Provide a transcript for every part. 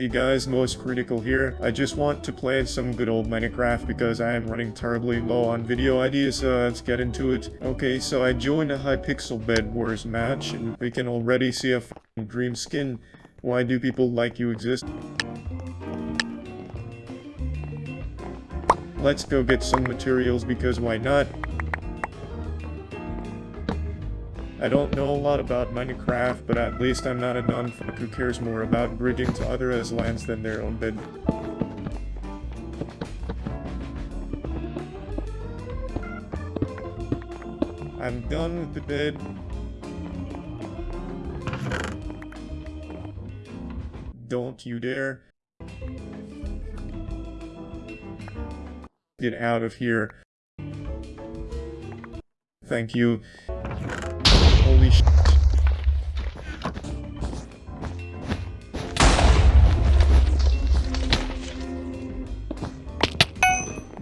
Hey guys, Moist Critikal here. I just want to play some good old Minecraft because I am running terribly low on video ideas, so let's get into it. Okay, so I joined a Hypixel Bed Wars match, and we can already see a dream skin. Why do people like you exist? Let's go get some materials because why not? I don't know a lot about Minecraft, but at least I'm not a non-fuck who cares more about bridging to other lands than their own bed. I'm done with the bed. Don't you dare. Get out of here. Thank you. Holy sh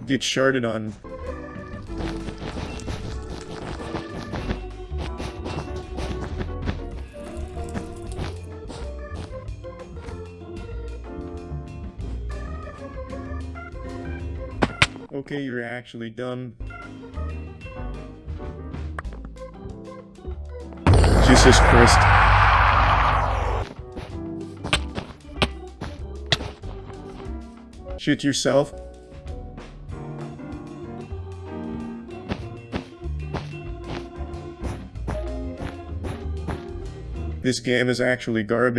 Get sharded on. Okay, you're actually done. Jesus Christ. Shoot yourself. This game is actually garbage.